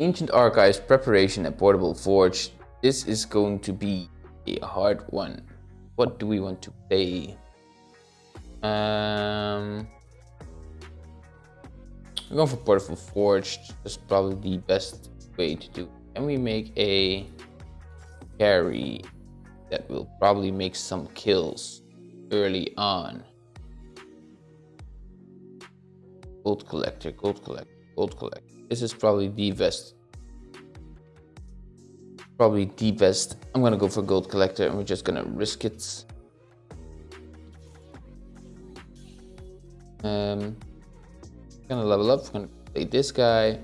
Ancient Archives, Preparation, and Portable Forge. This is going to be a hard one. What do we want to play? Um, we're going for Portable Forge. That's probably the best way to do. it. Can we make a carry that will probably make some kills early on? Gold collector, gold collector, gold collector. This is probably the best. Probably the best. I'm gonna go for gold collector and we're just gonna risk it. Um, gonna level up. We're gonna play this guy,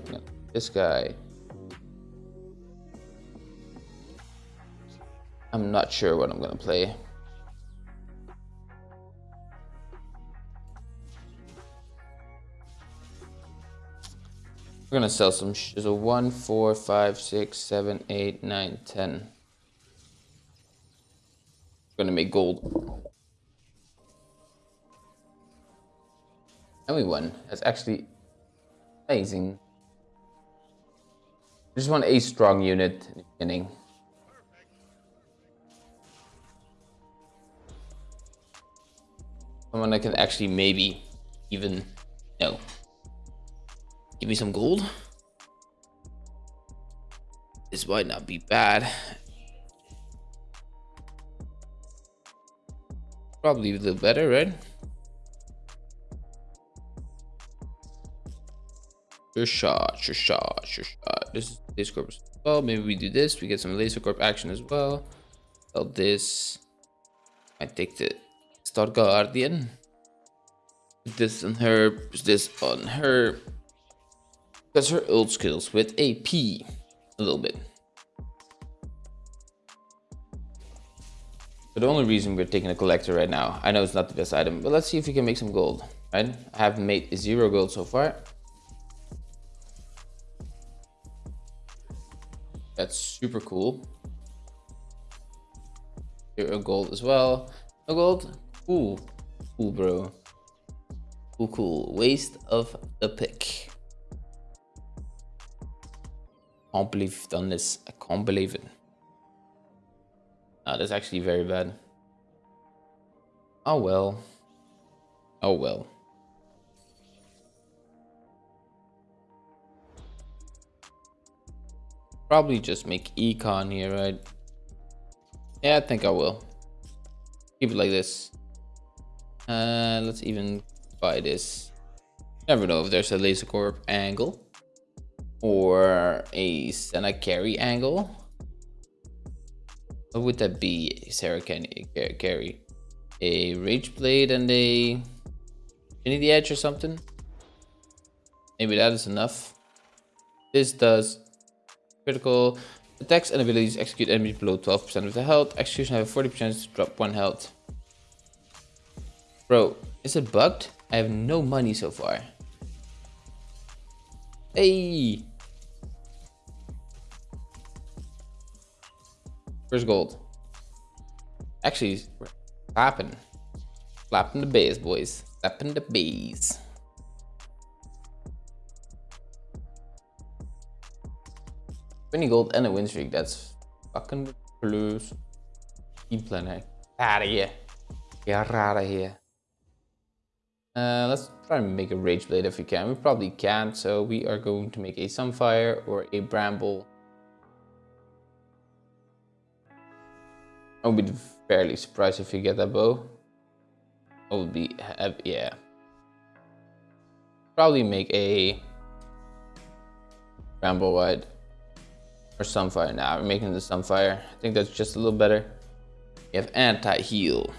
this guy. I'm not sure what I'm gonna play. We're gonna sell some. so one, four, five, six, seven, eight, nine, ten. We're gonna make gold. And we won. That's actually amazing. I just want a strong unit in the beginning. Someone that can actually maybe even no. Give me some gold. This might not be bad. Probably a little better, right? Sure shot, sure shot, sure shot. This is laser corp as well. Maybe we do this. We get some laser corp action as well. Sell this. I take the Star Guardian. This on her. This on her. Because her ult skills with AP a little bit. But the only reason we're taking a collector right now, I know it's not the best item, but let's see if we can make some gold, right? I have made zero gold so far. That's super cool. Zero gold as well. No gold? Cool. Cool, bro. Cool, cool. Waste of the pick can't believe we've done this. I can't believe it. That's actually very bad. Oh well. Oh well. Probably just make econ here, right? Yeah, I think I will. Keep it like this. Uh, let's even buy this. Never know if there's a laser corp angle or a Senna carry angle. What would that be, Sarah carry? A Rage Blade and a Infinity Edge or something? Maybe that is enough. This does critical attacks and abilities execute enemies below 12% of the health. Execution have a 40% to drop 1 health. Bro, is it bugged? I have no money so far. Hey! Where's gold? Actually, clapping. Clapping the bays, boys. Clapping the bays. Twenty gold and a win streak. That's fucking plus. Team planner. Eh? Out of here. Get out of here. Uh, let's try and make a Rage Blade if we can. We probably can't, so we are going to make a Sunfire or a Bramble I would be fairly surprised if you get that bow. I would be, yeah. Probably make a Bramble Wide or Sunfire. Now nah, we're making the Sunfire. I think that's just a little better. You have anti-heal.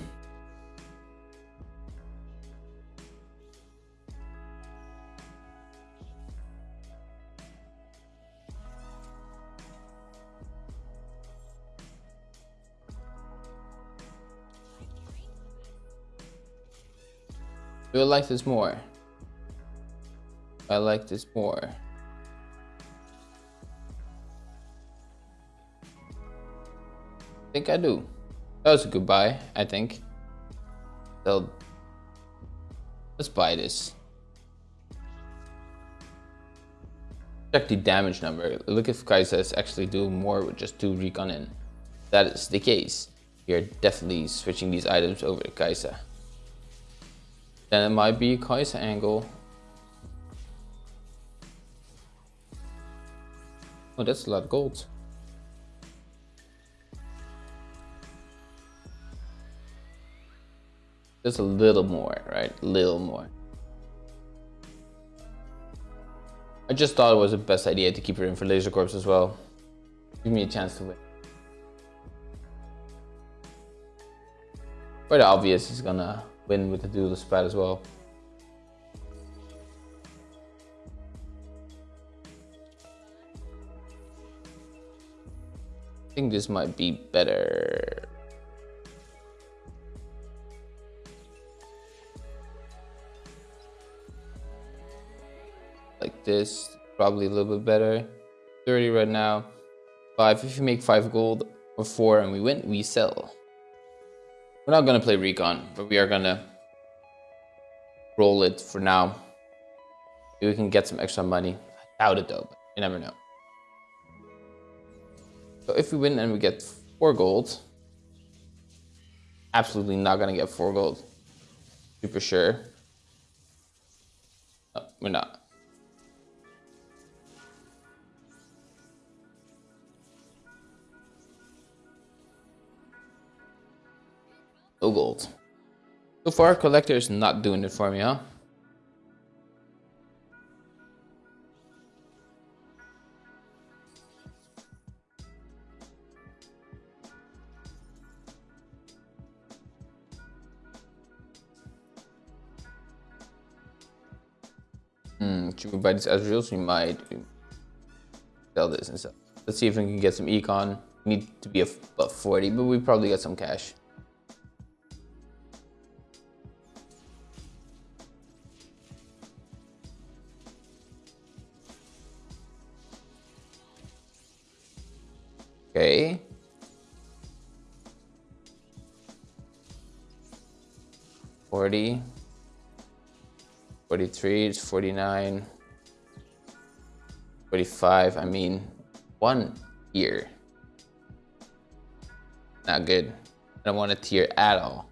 Do I like this more? I like this more. I think I do. That was a good buy, I think. So let's buy this. check the damage number. Look if Kai'Sa is actually do more with just two recon in. That is the case. We are definitely switching these items over to Kai'Sa. Then it might be Kai'Sa angle. Oh, that's a lot of gold. Just a little more, right? A little more. I just thought it was the best idea to keep her in for Laser Corps as well. Give me a chance to win. Quite obvious he's gonna win with the dual spat as well. I think this might be better. Like this, probably a little bit better. 30 right now. 5, if you make 5 gold or 4 and we win, we sell. We're not gonna play recon, but we are gonna roll it for now. Maybe we can get some extra money. I doubt it though, but you never know. So if we win and we get four gold, absolutely not gonna get four gold. Super sure. No, we're not. No gold. So far, collector is not doing it for me, huh? Hmm, should we buy this Ezreal? We might sell this and stuff. Let's see if we can get some econ. Need to be above 40, but we probably got some cash. 40, 43, it's 49, 45. I mean, one year. Not good. I don't want a tier at all.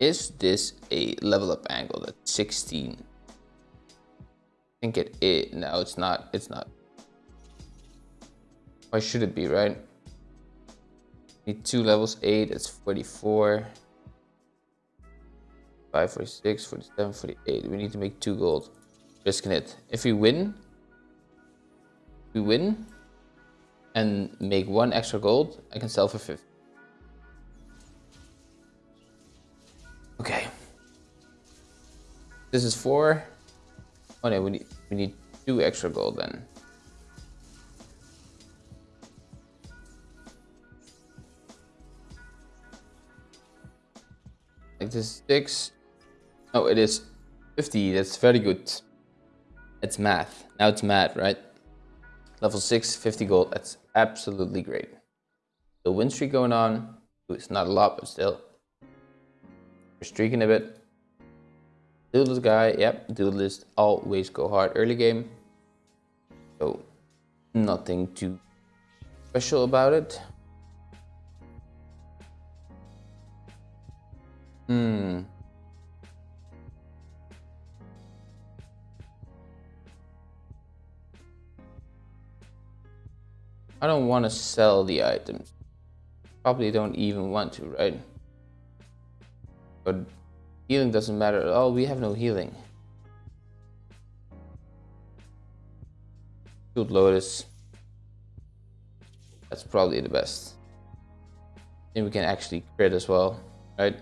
Is this a level up angle at 16? I think it. No, it's not. It's not. Why should it be, right? Need two levels, 8, it's 44. 5, 46, 47, 48. We need to make two gold. Risking it. If we win, we win and make one extra gold, I can sell for 50. This is four. Oh no, we need we need two extra gold then. Like this six. Oh, it is 50. That's very good. It's math. Now it's math, right? Level 6, 50 gold. That's absolutely great. The win streak going on. It's not a lot, but still. We're streaking a bit. Duelist guy, yep, duelist always go hard early game. So nothing too special about it. Hmm. I don't want to sell the items. Probably don't even want to, right? But healing doesn't matter at all. We have no healing. Shoot Lotus. That's probably the best. And we can actually crit as well, right?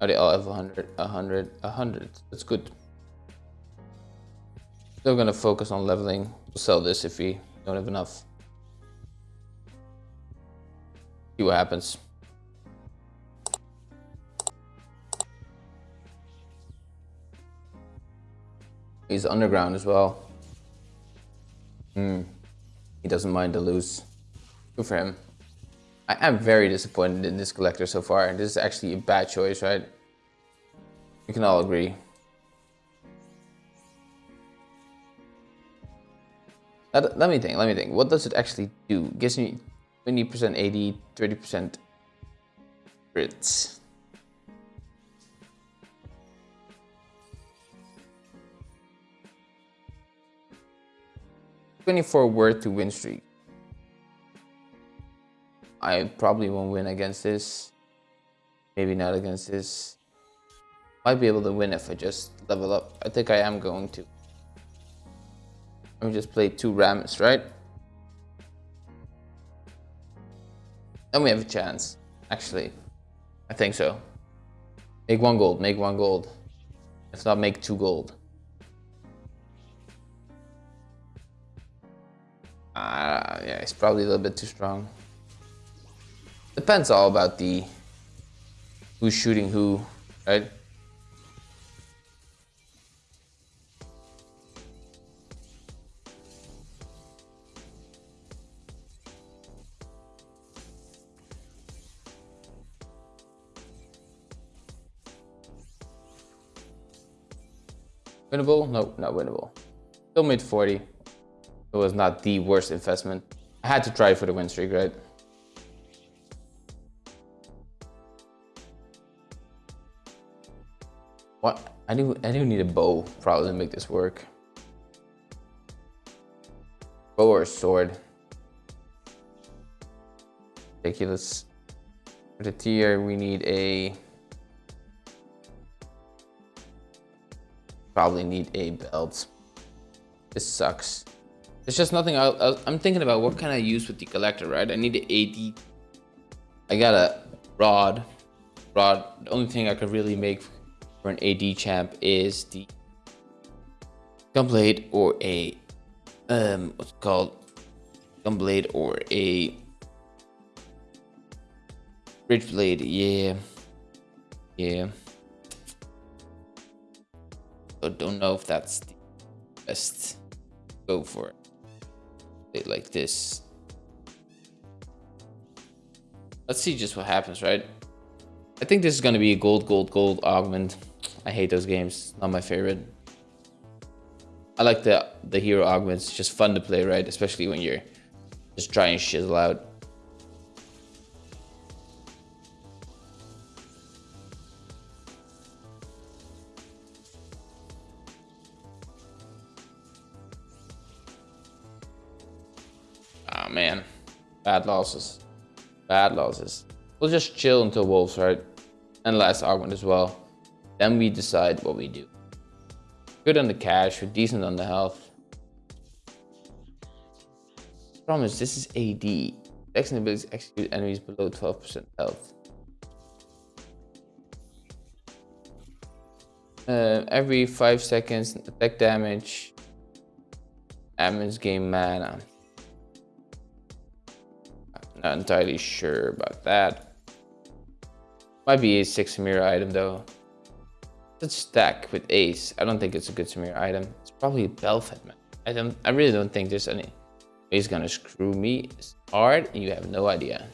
Oh, they all have 100, 100, 100. That's good. Still gonna focus on leveling. We'll sell this if we don't have enough. See what happens. He's underground as well. Hmm. he doesn't mind to lose. Good for him. I am very disappointed in this collector so far. This is actually a bad choice, right? We can all agree. Let, let me think, let me think. What does it actually do? Gives me 20% 80, 30% crits. Twenty-four worth to win streak. I probably won't win against this. Maybe not against this. Might be able to win if I just level up. I think I am going to. Let me just play two Rams, right? Then we have a chance, actually. I think so. Make one gold, make one gold. If not, make two gold. Uh, yeah, it's probably a little bit too strong. Depends all about the who's shooting who, right? Winnable? No, not winnable. Still made 40. It was not the worst investment. I had to try for the win streak, right? What? I do I do need a bow probably to make this work. Bow or sword. Ridiculous. For the tier, we need a probably need a belt. This sucks. There's just nothing I, am thinking about what can I use with the collector, right? I need an AD. I got a rod. Rod. The only thing I could really make for an AD champ is the Gunblade or a um what's called Gunblade or a bridge blade. Yeah, yeah. So don't know if that's the best. Go for it. Like this. Let's see just what happens, right? I think this is going to be a gold, gold, gold augment. I hate those games. Not my favorite. I like the the hero augments. Just fun to play, right? Especially when you're just trying shizzle out. Bad losses, bad losses. We'll just chill until wolves, right? And last augment as well. Then we decide what we do. Good on the cash, we're decent on the health. Promise, this is AD. X abilities execute enemies below 12% health. Uh, every 5 seconds, attack damage. Admins game mana. Not entirely sure about that. Might be a 6 mirror item though. Let's stack with Ace. I don't think it's a good Samir item. It's probably Bel'Veth, man. I don't. I really don't think there's any. He's gonna screw me hard, and you have no idea.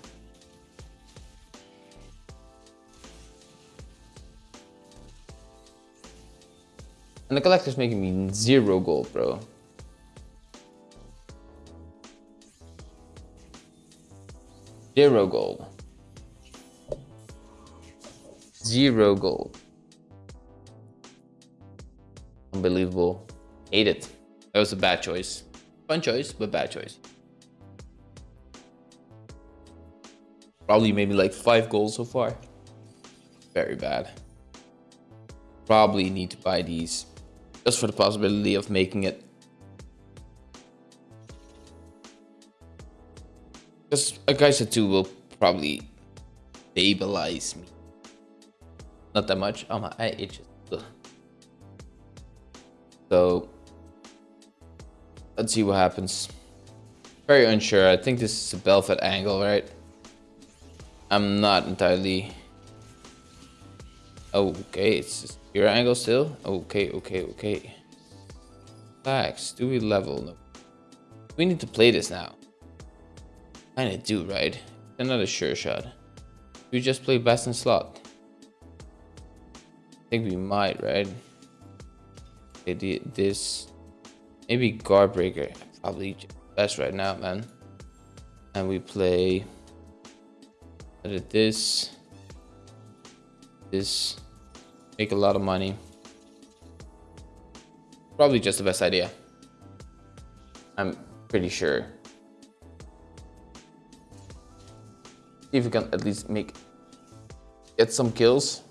And the collector's making me zero gold, bro. Zero goal. Zero goal. Unbelievable. Hate it. That was a bad choice. Fun choice, but bad choice. Probably maybe like five goals so far. Very bad. Probably need to buy these just for the possibility of making it. Because a Kai'Sa 2 will probably stabilize me. Not that much. Oh my eye itches. Ugh. So let's see what happens. Very unsure. I think this is a Bel'Veth angle, right? I'm not entirely... Okay, it's your angle still? Okay, okay, okay. Relax. Do we level? No. We need to play this now. Kinda do, right? Another sure shot. We just play best in slot. I think we might, right? Okay, this maybe guard breaker. Probably best right now, man. And we play edit this. This make a lot of money. Probably just the best idea. I'm pretty sure. If we can at least make get some kills.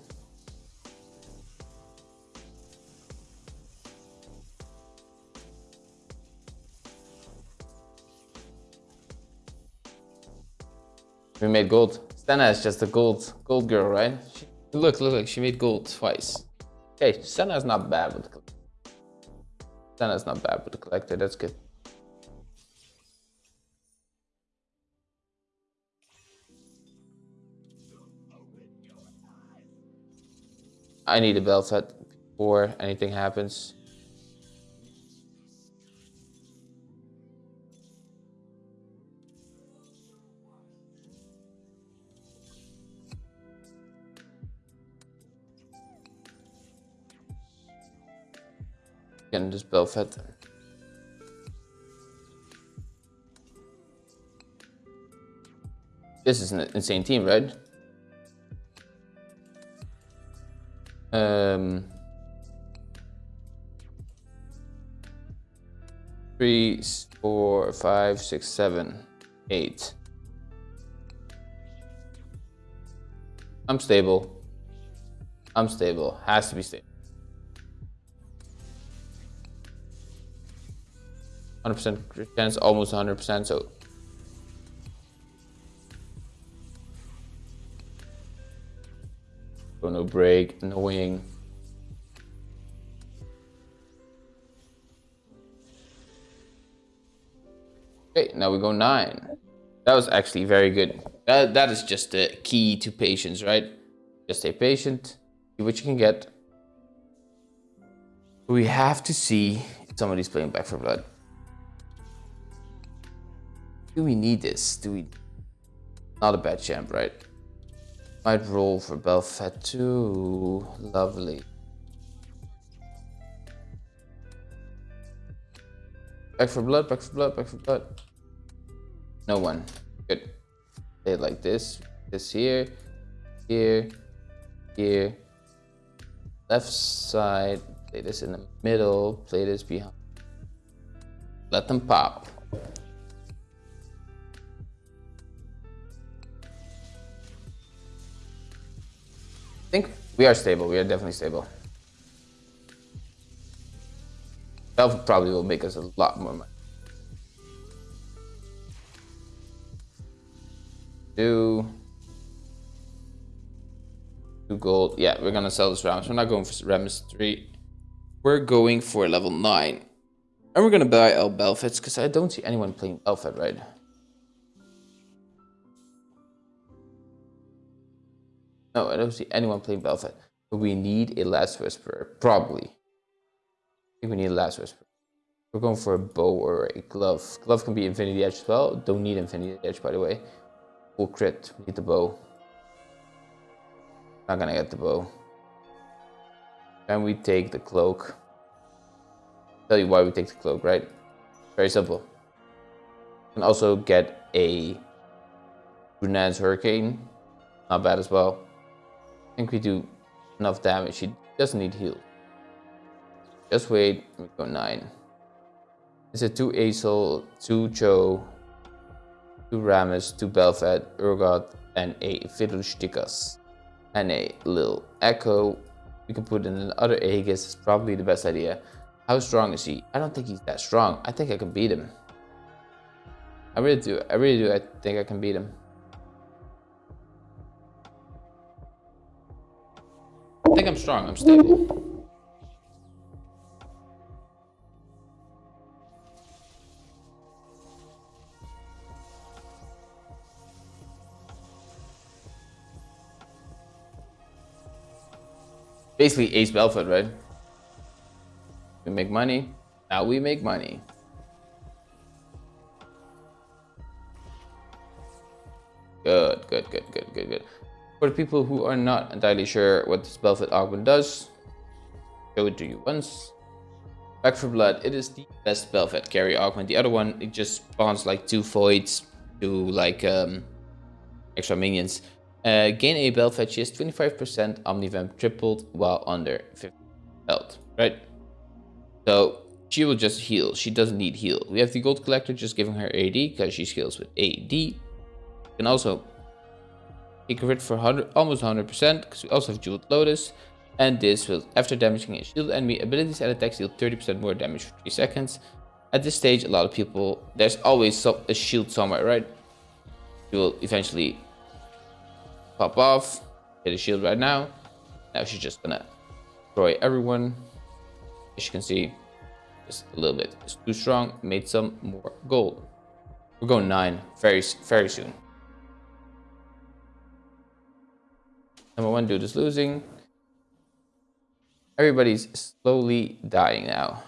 We made gold. Senna is just a gold gold girl, right? She, look, look, look, she made gold twice. Okay, Senna's not bad with the Senna's not bad with the collector, that's good. I need a Bel'Veth before anything happens. Again, just Bel'Veth. This is an insane team, right? Um, three, four, five, six, seven, eight. I'm stable. I'm stable. Has to be stable. 100% chance, almost 100%. So Go no break, annoying. Okay, now we go nine. That was actually very good. That, that is just the key to patience, right? Just stay patient, see what you can get. We have to see if somebody's playing Back for Blood. Do we need this? Do we... Not a bad champ, right? Might roll for Bel'Veth too. Lovely. Back for Blood, back for Blood, back for Blood. No one. Good. Play it like this. This here, here, here. Left side. Play this in the middle. Play this behind. Let them pop. I think we are stable. We are definitely stable. That probably will make us a lot more money. Two. Two gold. Yeah, we're gonna sell this Rammus. We're not going for Rammus 3. We're going for level 9. And we're gonna buy El Bel'Veths because I don't see anyone playing Bel'Veth, right? No, I don't see anyone playing Bel'Veth. But we need a Last Whisperer, probably. I think we need a Last Whisperer. We're going for a bow or a glove. Glove can be Infinity Edge as well. Don't need Infinity Edge, by the way. Full crit. We need the bow. Not gonna get the bow. Then we take the cloak. Tell you why we take the cloak, right? Very simple. And also get a Runaan's Hurricane. Not bad as well think we do enough damage. She doesn't need heal. Just wait. We go 9. It's a 2 Aesol, 2 Cho, 2 Rammus, 2 Bel'Veth, Urgot, and a Fiddlestickus. And a little Ekko. We can put in another Aegis. It's probably the best idea. How strong is he? I don't think he's that strong. I think I can beat him. I really do. I really do. I think I can beat him. I think I'm strong. I'm stable. Basically Ace Bel'Veth, right? We make money. Now we make money. Good, good, good, good, good, good. For the people who are not entirely sure what this Bel'Veth augment does, show it to you once. Back for Blood, it is the best Bel'Veth carry augment. The other one, it just spawns like two voids two like um, extra minions. Uh, gain a Bel'Veth, she has 25% Omnivamp tripled while under 50 health, right? So she will just heal. She doesn't need heal. We have the Gold Collector just giving her AD because she heals with AD. You can also a crit for 100, almost 100% because we also have Jeweled Lotus. And this will, after damaging a shield enemy, abilities and attacks deal 30% more damage for 3 seconds. At this stage, a lot of people, there's always some, a shield somewhere, right? You will eventually pop off, hit a shield right now. Now she's just gonna destroy everyone. As you can see, just a little bit. It's too strong, made some more gold. We're going 9 very, very soon. Number one dude is losing. Everybody's slowly dying now.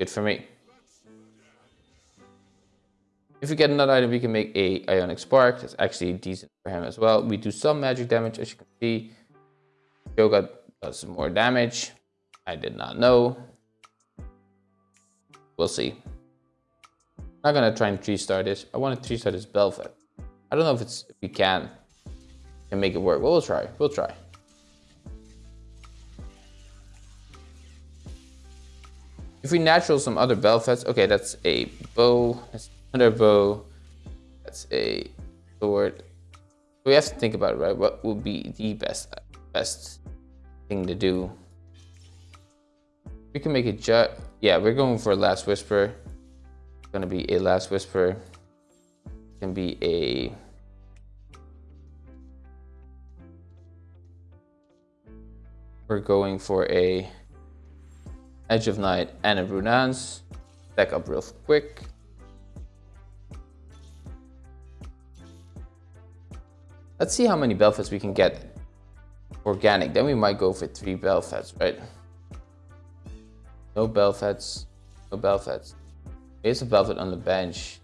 Good for me. If we get another item, we can make a Ionic Spark. That's actually decent for him as well. We do some magic damage, as you can see. Yoga does some more damage. I did not know. We'll see. I'm not gonna try and three star this. I want to three star this Bel'Veth. I don't know if it's if we can can make it work. Well, we'll try. We'll try. If we natural some other Bel'Veths, okay, that's a bow, that's another bow, that's a sword. We have to think about it, right? What would be the best best thing to do? We can make it jut. yeah, we're going for a last whisper. It's gonna be a last whisper. It can be a we're going for a Edge of Night and a Runaan's. Back up real quick. Let's see how many Bel'Veths we can get organic. Then we might go for three Bel'Veths, right? No Bel'Veths. No Bel'Veths. Here's a Bel'Veth on the bench.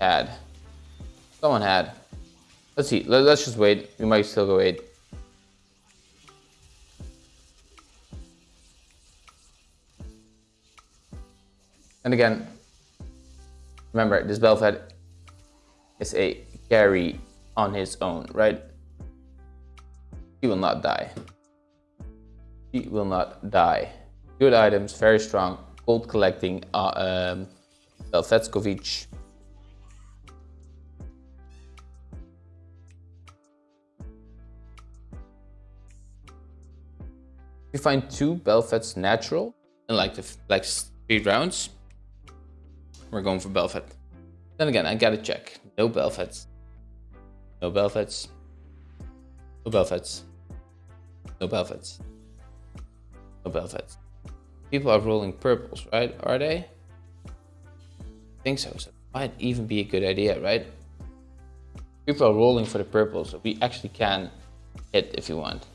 Had. Someone had. Let's see. Let's just wait. We might still go eight. And again, remember, this Bel'Veth is a carry on his own, right? He will not die. He will not die. Good items, very strong. Gold collecting, uh, um, Belfetskovic. You find two Bel'Veths natural in like the like three rounds, we're going for Bel'Veth. Then again, I gotta check. No Bel'Veths. No Bel'Veths. No Bel'Veths. No Bel'Veths. No Bel'Veths. People are rolling purples, right? Are they? I think so. So might even be a good idea, right? People are rolling for the purples, so we actually can hit if you want.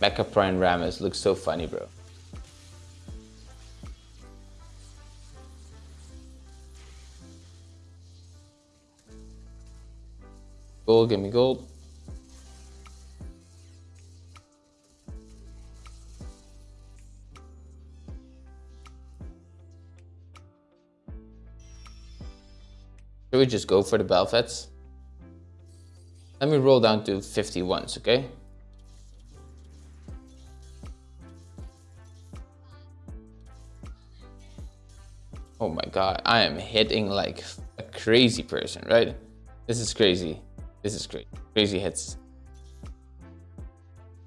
Mecha Prime Rammus looks so funny, bro. Gold, give me gold. Should we just go for the Bel'Veths? Let me roll down to 51s, okay? Oh my god, I am hitting like a crazy person, right? This is crazy. This is crazy. Crazy hits.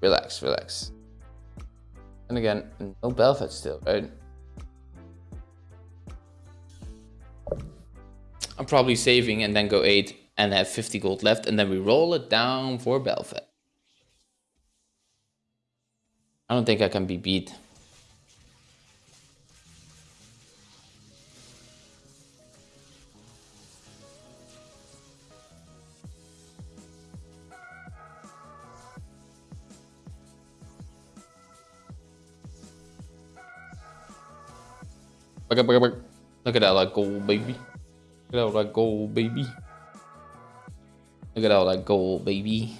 Relax, relax. And again, no Bel'Veth still, right? I'm probably saving and then go 8 and have 50 gold left and then we roll it down for Bel'Veth. I don't think I can be beat. Look at that, like gold, baby. Look at all that gold, baby. Look at all that gold, baby.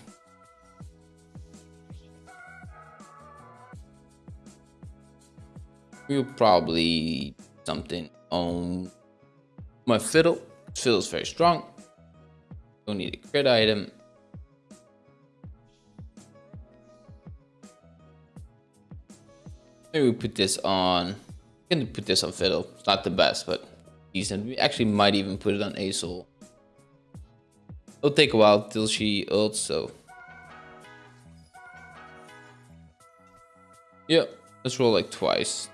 We'll probably something on my fiddle. Fiddle's very strong. Don't need a crit item. Maybe we put this on. Gonna put this on fiddle. It's not the best, but decent. We actually might even put it on Azul. It'll take a while till she ults, so. Yeah, let's roll like twice.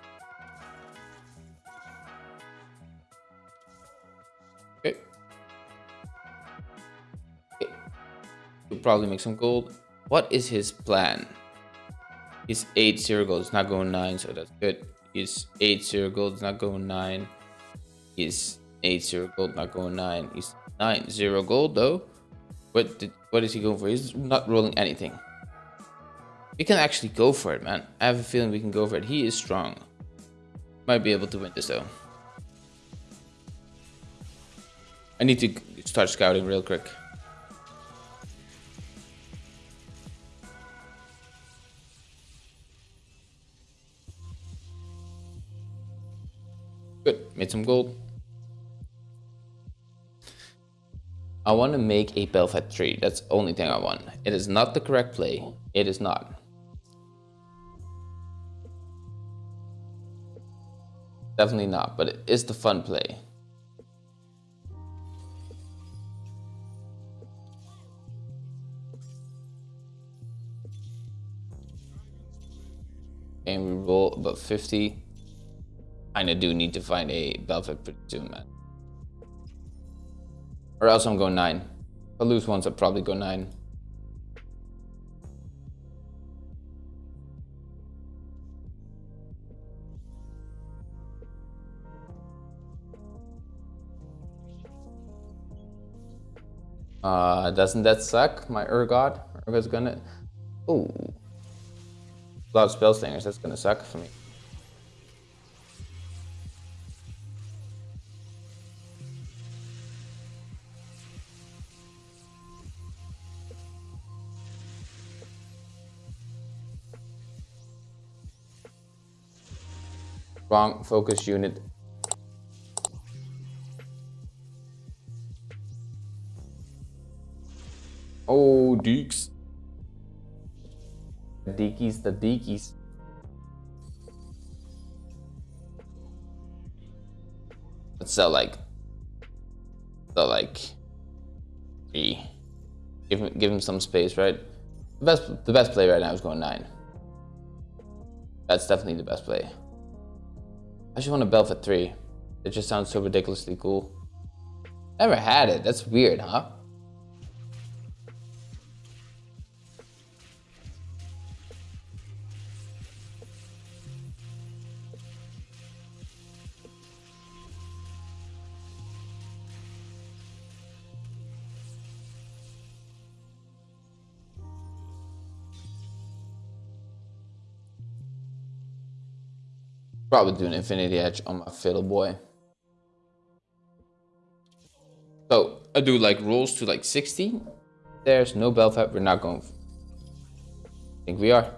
Okay. okay. We'll probably make some gold. What is his plan? He's 8 0 gold, it's not going 9, so that's good. He's 8 0 gold, not going 9. is 8 0 gold, not going 9. is 9 0 gold though. What did, what is he going for? He's not rolling anything. We can actually go for it, man. I have a feeling we can go for it. He is strong. Might be able to win this though. I need to start scouting real quick. Made some gold. I want to make a Bel'Veth tree. That's the only thing I want. It is not the correct play. It is not. Definitely not, but it is the fun play. And we roll about 50. Kinda do need to find a Bel'Veth pretty soon, man. Or else I'm going 9. If I lose once, I'll probably go 9. Uh, doesn't that suck? My Urgot? Urgot's gonna... Ooh. A lot of spell slingers, that's gonna suck for me. Wrong focus unit. Oh, deeks. The deekies, the deekies. Let's sell like, sell like three. Give him, give him some space, right? The best, the best play right now is going nine. That's definitely the best play. I just want a Bel'Veth 3. It just sounds so ridiculously cool. Never had it. That's weird, huh? Probably do an Infinity Edge on my Fiddle Boy. So I do like rolls to like 60. There's no Bel'Veth. We're not going. I think we are.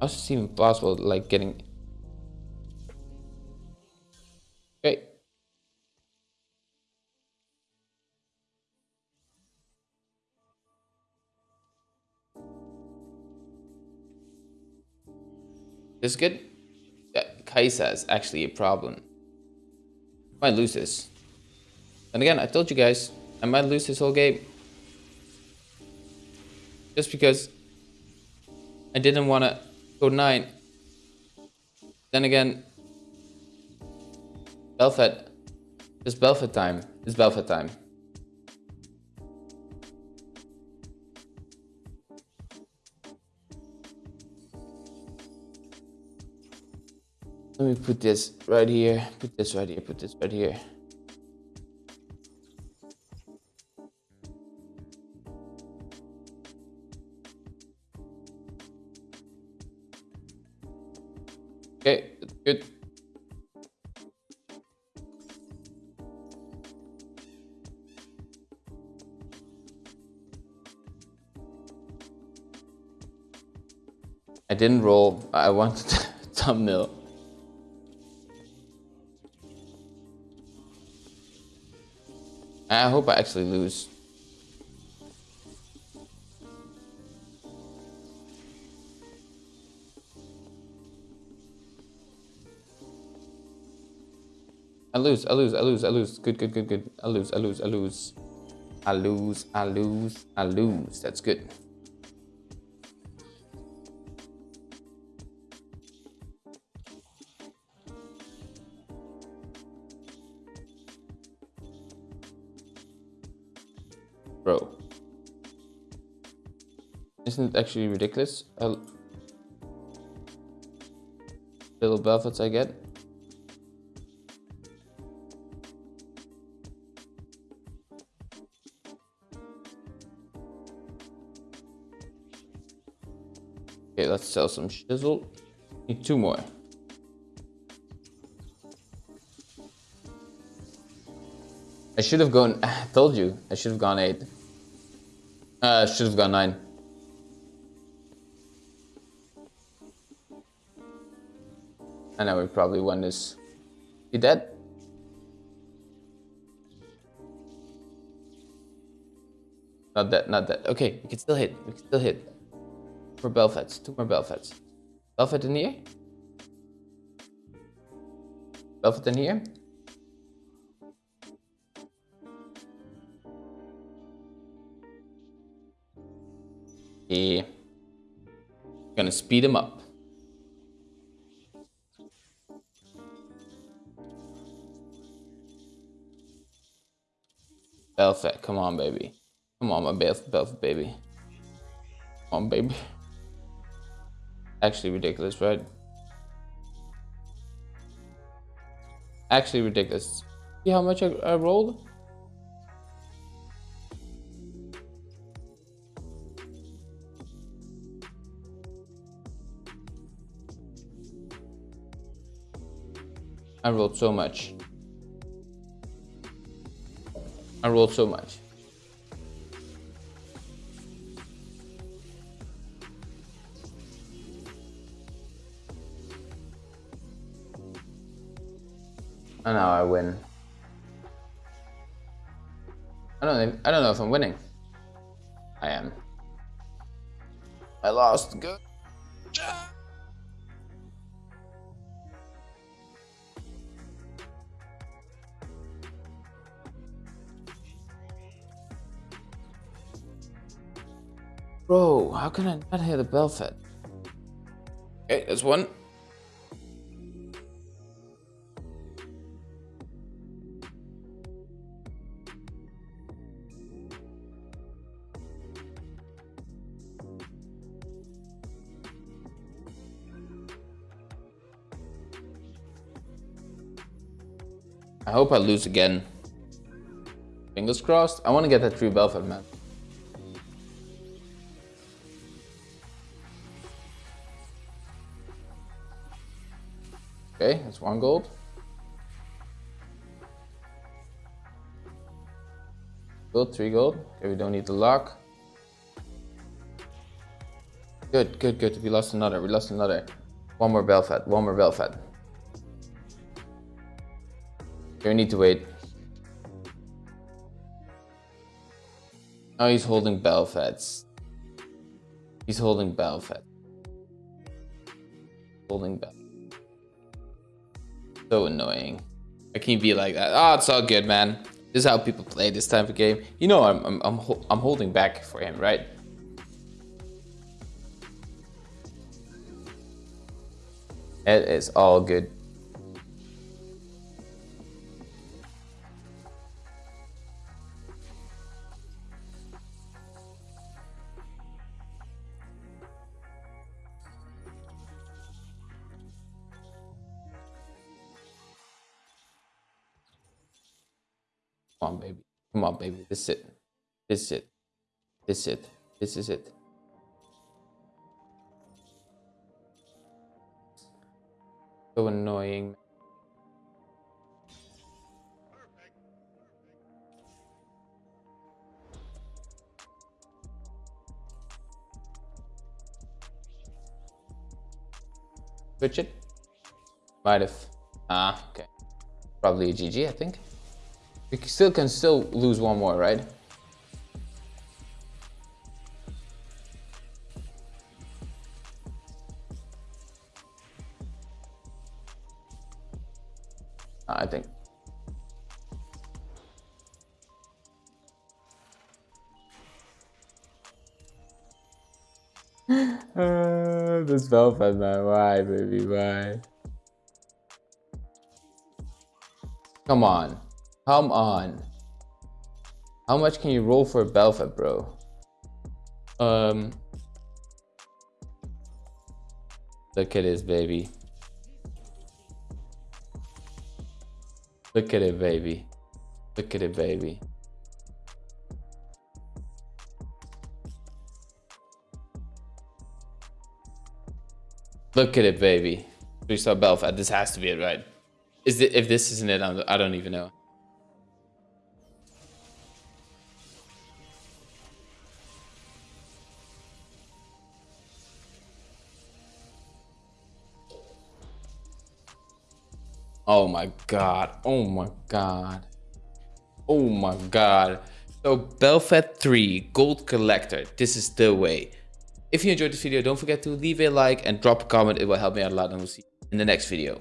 How's it even possible, like getting This is good. Yeah, Kai'Sa is actually a problem. I Might lose this. And again, I told you guys, I might lose this whole game. Just because I didn't want to go 9. Then again, Bel'Veth. It's Bel'Veth time. It's Bel'Veth time. Let me put this right here, put this right here, put this right here. Okay, that's good. I didn't roll, I wanted thumbnail. I hope I actually lose. I lose, I lose, I lose, I lose. Good, good, good, good. I lose, I lose, I lose. I lose, I lose, I lose. That's good. Isn't actually ridiculous? A little buffets I get. Okay, let's sell some shizzle. Need two more. I should have gone. I told you. I should have gone eight. Uh, should have gone nine. I know we probably won this. You dead? Not dead, not dead. Okay, we can still hit. We can still hit. More Bel'Veths. Two more Bel'Veths. Bel'Veth in here? Bel'Veth in here? Yeah. Gonna speed him up. Bel'Veth, come on, baby. Come on, my Bel'Veth, Bel'Veth, baby. Come on, baby. Actually ridiculous, right? Actually ridiculous. See how much I, I rolled? I rolled so much. I rolled so much. And now I win. I don't think, I don't know if I'm winning. I am. I lost. Good. How can I not hear the bell Bel'Veth? Okay, there's one. I hope I lose again. Fingers crossed. I want to get that true Bel'Veth, man. That's one gold. Gold, three gold. Okay, we don't need the lock. Good, good, good. We lost another. We lost another. One more Bel'Veth. One more Bel'Veth. You need to wait. Oh, he's holding Bel'Veths. He's holding Bel'Veth. Holding Bell. So annoying. I can't be like that. Oh, it's all good, man. This is how people play this type of game. You know, I'm I'm I'm, I'm holding back for him, right? It is all good. Baby. This is it. This is it. This is it. This is it. So annoying. Switch it? Might have. Ah, okay. Probably a GG, I think. We still can still lose one more, right? I think. uh, this Bel'Veth man, why, baby, why? Come on, come on. How much can you roll for Bel'Veths, bro? Um, look at this, baby. Look at it, baby. Look at it, baby. Look at it, baby. We saw Bel'Veths. This has to be it, right? Is it? If this isn't it, I don't even know. Oh my god. Oh my god. Oh my god. So Bel'Veth 3 Gold Collector. This is the way. If you enjoyed this video, don't forget to leave a like and drop a comment. It will help me out a lot and we'll see you in the next video.